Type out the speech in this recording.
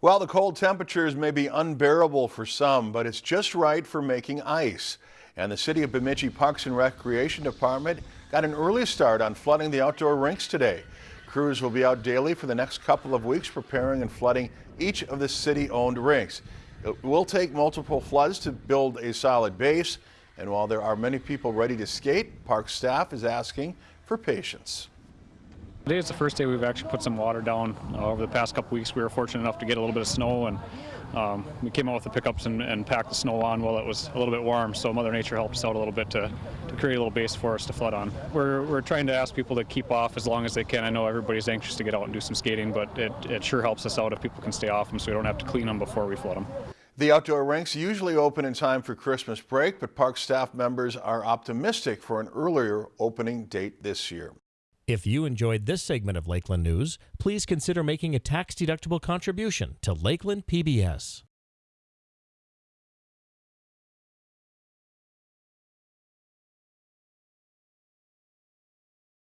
Well, the cold temperatures may be unbearable for some, but it's just right for making ice. And the City of Bemidji Parks and Recreation Department got an early start on flooding the outdoor rinks today. Crews will be out daily for the next couple of weeks preparing and flooding each of the city-owned rinks. It will take multiple floods to build a solid base, and while there are many people ready to skate, park staff is asking for patience. Today is the first day we've actually put some water down. Uh, over the past couple weeks, we were fortunate enough to get a little bit of snow, and um, we came out with the pickups and, and, packed the snow on while it was a little bit warm. So Mother Nature helped us out a little bit to, to create a little base for us to flood on. We're, we're trying to ask people to keep off as long as they can. I know everybody's anxious to get out and do some skating, but it, it sure helps us out if people can stay off them so we don't have to clean them before we flood them. The outdoor rinks usually open in time for Christmas break, but park staff members are optimistic for an earlier opening date this year. If you enjoyed this segment of Lakeland News, please consider making a tax-deductible contribution to Lakeland PBS.